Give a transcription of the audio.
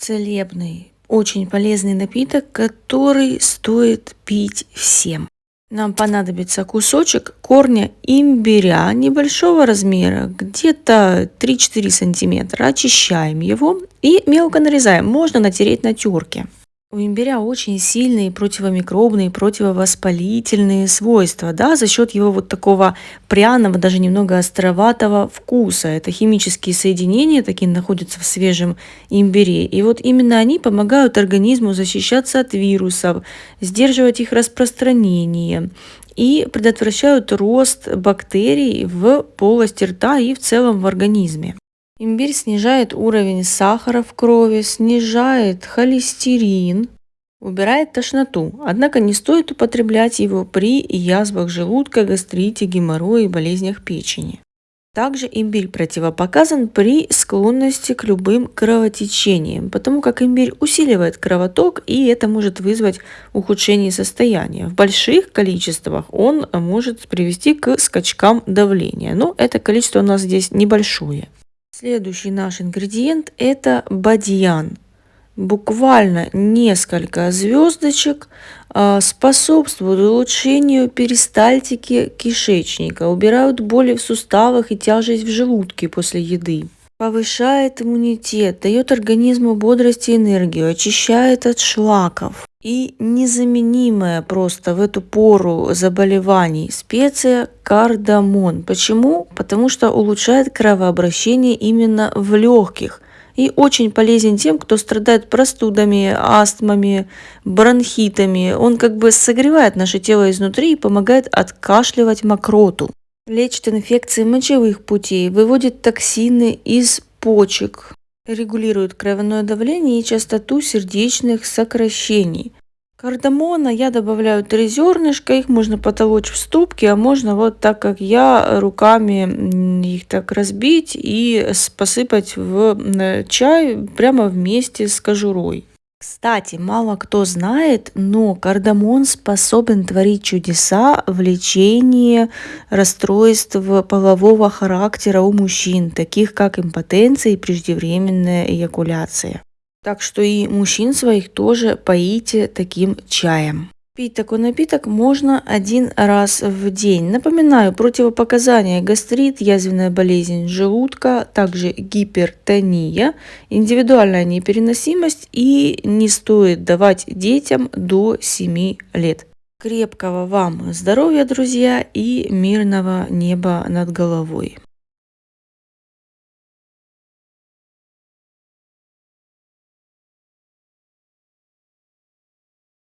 целебный, очень полезный напиток, который стоит пить всем. Нам понадобится кусочек корня имбиря небольшого размера, где-то 3-4 сантиметра. Очищаем его и мелко нарезаем. Можно натереть на терке. У имбиря очень сильные противомикробные, противовоспалительные свойства, да, за счет его вот такого пряного, даже немного островатого вкуса. Это химические соединения, такие находятся в свежем имбире. И вот именно они помогают организму защищаться от вирусов, сдерживать их распространение и предотвращают рост бактерий в полости рта и в целом в организме. Имбирь снижает уровень сахара в крови, снижает холестерин, убирает тошноту. Однако не стоит употреблять его при язвах желудка, гастрите, геморрое и болезнях печени. Также имбирь противопоказан при склонности к любым кровотечениям, потому как имбирь усиливает кровоток и это может вызвать ухудшение состояния. В больших количествах он может привести к скачкам давления, но это количество у нас здесь небольшое. Следующий наш ингредиент это бадьян. Буквально несколько звездочек а, способствуют улучшению перистальтики кишечника, убирают боли в суставах и тяжесть в желудке после еды повышает иммунитет, дает организму бодрость и энергию, очищает от шлаков. И незаменимая просто в эту пору заболеваний специя кардамон. Почему? Потому что улучшает кровообращение именно в легких. И очень полезен тем, кто страдает простудами, астмами, бронхитами. Он как бы согревает наше тело изнутри и помогает откашливать мокроту. Лечит инфекции мочевых путей, выводит токсины из почек, регулирует кровяное давление и частоту сердечных сокращений. Кардамона я добавляю три зернышка, их можно потолочь в ступке, а можно вот так, как я, руками их так разбить и посыпать в чай прямо вместе с кожурой. Кстати, мало кто знает, но кардамон способен творить чудеса в лечении расстройств полового характера у мужчин, таких как импотенция и преждевременная эякуляция. Так что и мужчин своих тоже поите таким чаем. Пить такой напиток можно один раз в день. Напоминаю, противопоказания гастрит, язвенная болезнь желудка, также гипертония, индивидуальная непереносимость и не стоит давать детям до 7 лет. Крепкого вам здоровья, друзья, и мирного неба над головой.